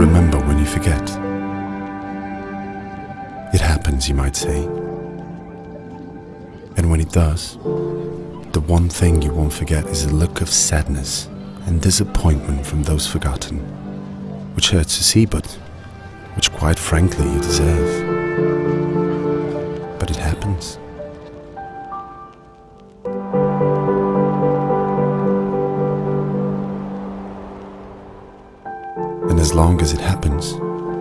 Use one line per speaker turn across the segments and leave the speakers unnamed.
Remember when you forget. It happens, you might say. And when it does, the one thing you won't forget is the look of sadness and disappointment from those forgotten, which hurts to see, but which quite frankly you deserve. But it happens. And as long as it happens,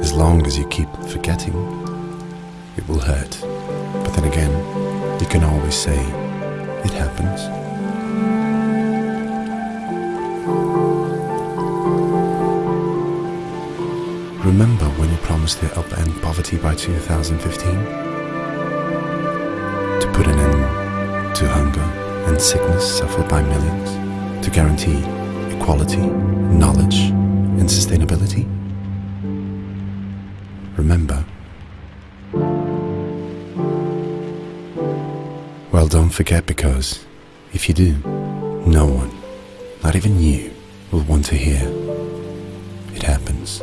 as long as you keep forgetting, it will hurt. But then again, you can always say, it happens. Remember when you promised to upend poverty by 2015? To put an end to hunger and sickness suffered by millions? To guarantee equality, knowledge, and sustainability? Remember? Well, don't forget because if you do, no one, not even you, will want to hear it happened.